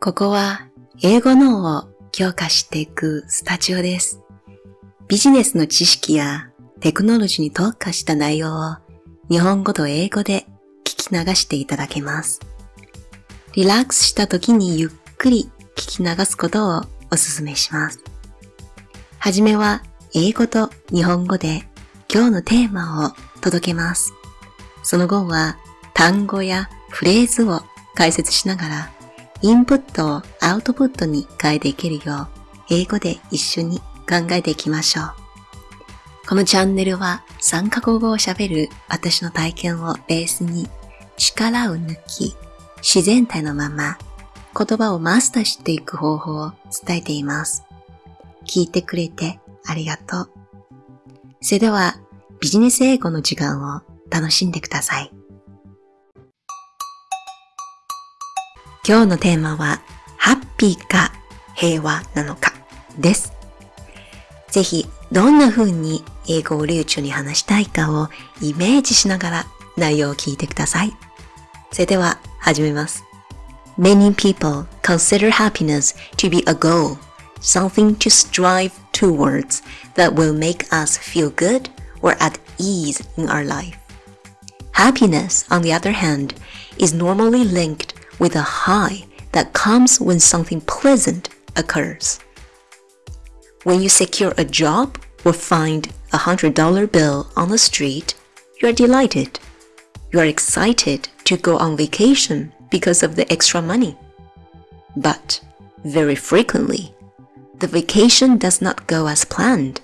ここは英語脳を強化していくスタジオです。ビジネスの知識やテクノロジーに特化した内容を日本語と英語で聞き流していただけます。リラックスした時にゆっくり聞き流すことをお勧めします。はじめは英語と日本語で今日のテーマを届けます。その後は単語やフレーズを解説しながらインプットをアウトプットに変えていけるよう英語で一緒に考えていきましょう。このチャンネルは3カ国語を喋る私の体験をベースに力を抜き自然体のまま言葉をマスターしていく方法を伝えています。聞いてくれてありがとう。それではビジネス英語の時間を楽しんでください。今日のテーマは、ハッピーか平和なのかです。ぜひ、どんな風に英語を流暢に話したいかをイメージしながら内容を聞いてください。それでは、始めます。Many people consider happiness to be a goal, something to strive towards that will make us feel good or at ease in our life. Happiness, on the other hand, is normally linked with a high that comes when something pleasant occurs. When you secure a job or find a hundred dollar bill on the street, you are delighted. You are excited to go on vacation because of the extra money. But very frequently, the vacation does not go as planned,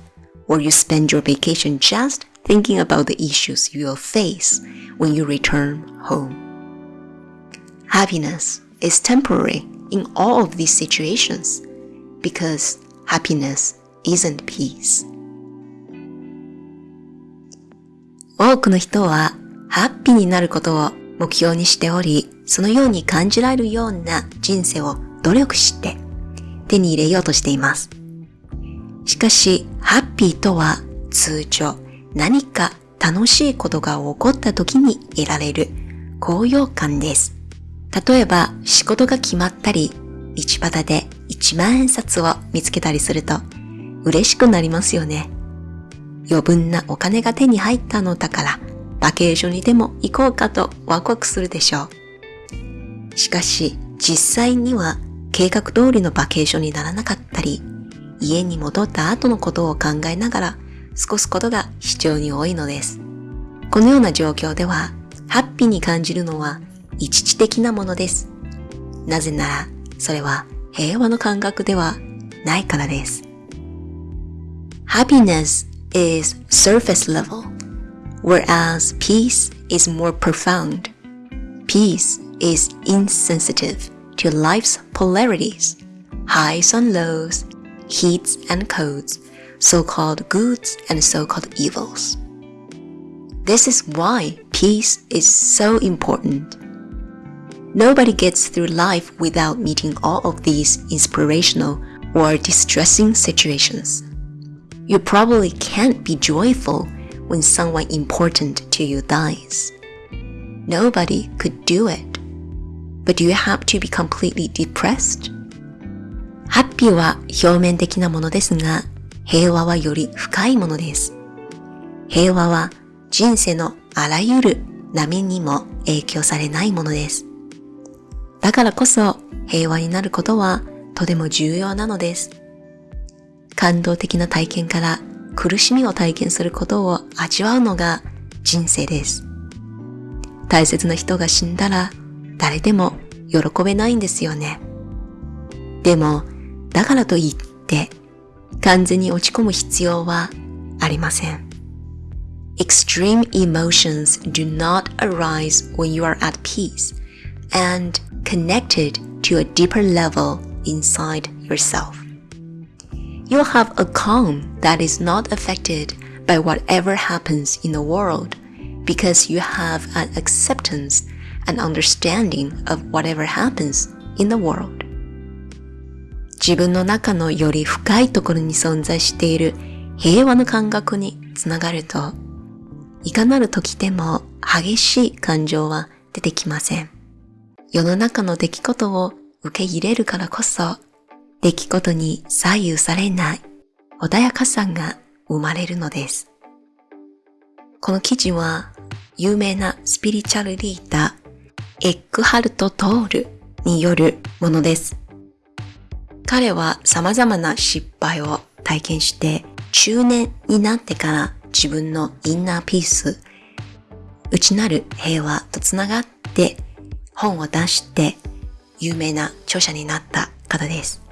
or you spend your vacation just thinking about the issues you will face when you return home. Happiness is temporary in all of these situations because happiness isn't peace. 多くの人はハッピーになることを目標にしており、そのように感じられるような人生を努力して手に入れようとしています。しかし、ハッピーとは通常何か楽しいことが起こった時に得られる高揚感です。例えば仕事が決まったり、道端で1万円札を見つけたりすると嬉しくなりますよね。余分なお金が手に入ったのだから、バケーションにでも行こうかとワクワクするでしょう。しかし、実際には計画通りのバケーションにならなかったり、家に戻った後のことを考えながら過ごすことが非常に多いのです。このような状況では、ハッピーに感じるのは一時的なものです。なぜなら、それは平和の感覚ではないからです。Happiness is surface level, whereas peace is more profound. Peace is insensitive to life's polarities, highs and lows, heats and colds, so-called goods and so-called evils. This is why peace is so important. Nobody gets through life without meeting all of these inspirational or distressing situations. You probably can't be joyful when someone important to you dies. Nobody could do it. But do you have to be completely depressed? ハッピーは表面的なものですが、平和はより深いものです。平和は人生のあらゆる波にも影響されないものです。 だからこそ平和になることはとても重要なのです。感動的な体験から苦しみを体験することを味わうのが人生です。大切な人が死んだら誰でも喜べないんですよね。でも、だからといって完全に落ち込む必要はありません。Extreme emotions do not arise when you are at peace and connected to a deeper level inside yourself. You'll have a calm that is not affected by whatever happens in the world because you have an acceptance and understanding of whatever happens in the world. 自分の中のより深いところに存在している平和の感覚につながると、いかなる時でも激しい感情は出てきません。 世の中の出来事を受け入れるからこそ、出来事に左右されない穏やかさが生まれるのです。この記事は、有名なスピリチュアルリーダー、エッグハルト・トールによるものです。彼は様々な失敗を体験して、中年になってから自分のインナーピース、内なる平和とつながって本を出して有名な著者になった方です。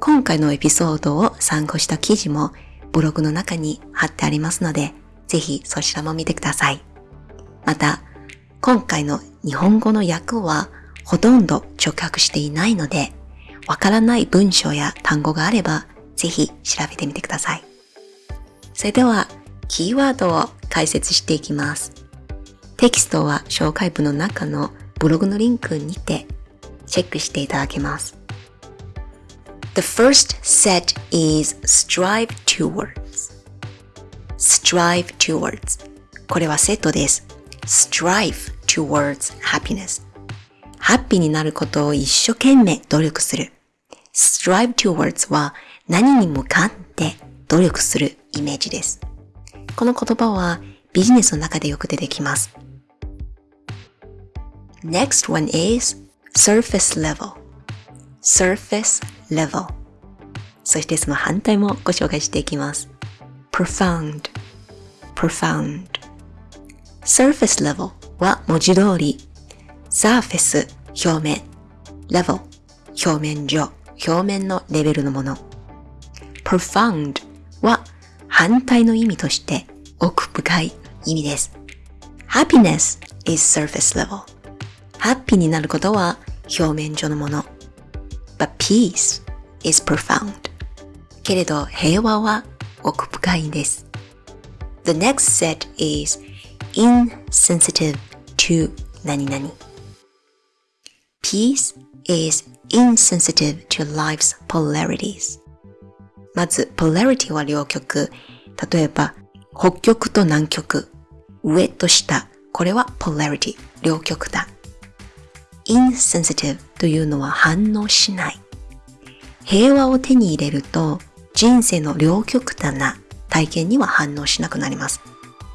今回のエピソードを参考した記事もブログの中に貼ってありますので、ぜひそちらも見てください。また、今回の日本語の訳はほとんど直訳していないので、わからない文章や単語があれば、ぜひ調べてみてください。それでは、キーワードを解説していきます。テキストは紹介文の中のブログのリンクにてチェックしていただけます。The first set is strive towards. strive towards. これはセットです。strive towards happiness. ハッピーになることを一生懸命努力する。strive towards は何に向かって努力するイメージです。この言葉はビジネスの中でよく出てきます。Next one is surface level. surface level. そしてその反対もご紹介していきます。profound, profound. surface level は文字通り surface 表面 level 表面上表面のレベルのもの profound は反対の意味として奥深い意味です。happiness is surface level ハッピーになることは表面上のもの。But peace is profound. けれど平和は奥深いんです。The next set is insensitive to 何々。Peace is insensitive to life's polarities. まず、polarity は両極。例えば、北極と南極。上と下。これは polarity。両極だ。Insensitive というのは反応しない。平和を手に入れると人生の両極端な体験には反応しなくなります。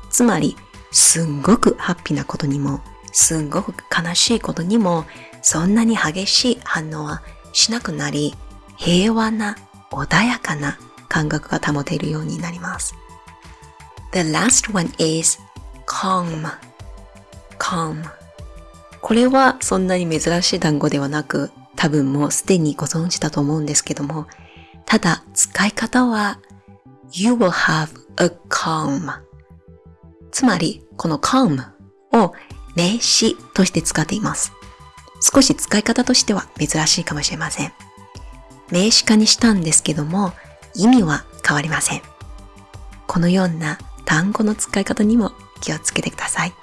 つまり、すんごくハッピーなことにも、すんごく悲しいことにも、そんなに激しい反応はしなくなり、平和な穏やかな感覚が保てるようになります。The last one is calm. calm. これはそんなに珍しい単語ではなく、多分もうすでにご存知だと思うんですけども、ただ使い方は You will have a calm つまりこの calm を名詞として使っています。少し使い方としては珍しいかもしれません。名詞化にしたんですけども意味は変わりません。このような単語の使い方にも気をつけてください。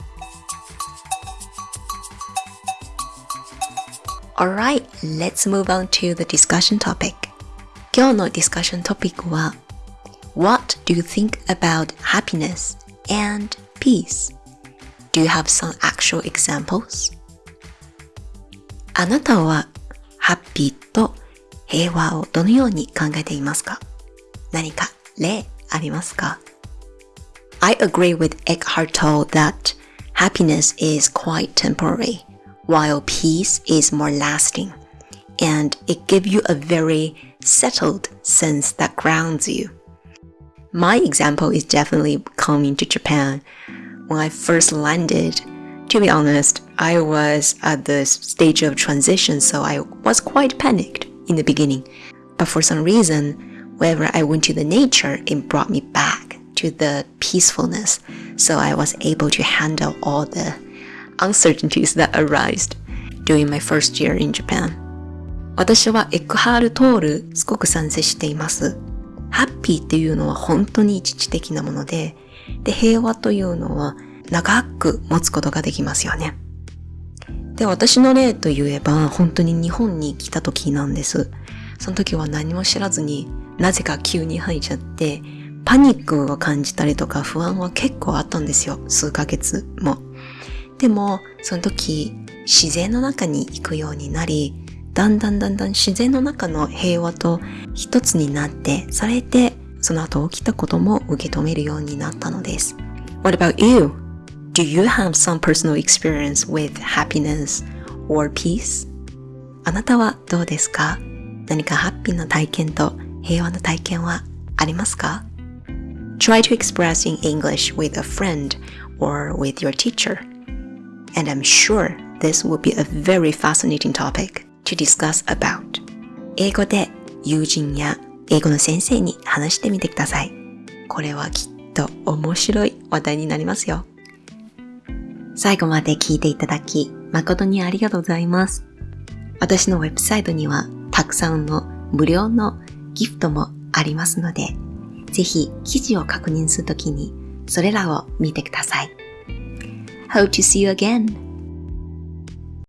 Alright, let's move on to the discussion topic. 今日のディスカッショントピックは What do you think about happiness and peace? Do you have some actual examples? あなたはハッピーと平和をどのように考えていますか何か例ありますか I agree with Eckhart Tolle that happiness is quite temporary while peace is more lasting and it gives you a very settled sense that grounds you. My example is definitely coming to Japan. When I first landed, to be honest, I was at the stage of transition, so I was quite panicked in the beginning. But for some reason, wherever I went to the nature, it brought me back to the peacefulness. So I was able to handle all the uncertainties that arose during my first year in Japan. 私はエクハール・トールすごく賛成しています。ハッピーっていうのは本当に一時的なもので、で、平和というのは長く持つことができますよね。で、私の例といえば本当に日本に来た時なんです。その時は何も知らずになぜか急に吐いちゃって、パニックを感じたりとか不安は結構あったんですよ。数ヶ月も。でも、その時、自然の中に行くようになり、だんだんだんだん自然の中の平和と一つになって、それでその後起きたことも受け止めるようになったのです。What about you? Do you have some personal experience with happiness or peace? あなたはどうですか何かハッピーな体験と平和な体験はありますか Try to express in English with a friend or with your teacher. And I'm sure this will be a very fascinating topic to discuss about. 英語で友人や英語の先生に話してみてください。これはきっと面白い話題になりますよ。最後まで聞いていただき誠にありがとうございます。私のウェブサイトにはたくさんの無料のギフトもありますので、ぜひ記事を確認するときにそれらを見てください。Hope to see you again!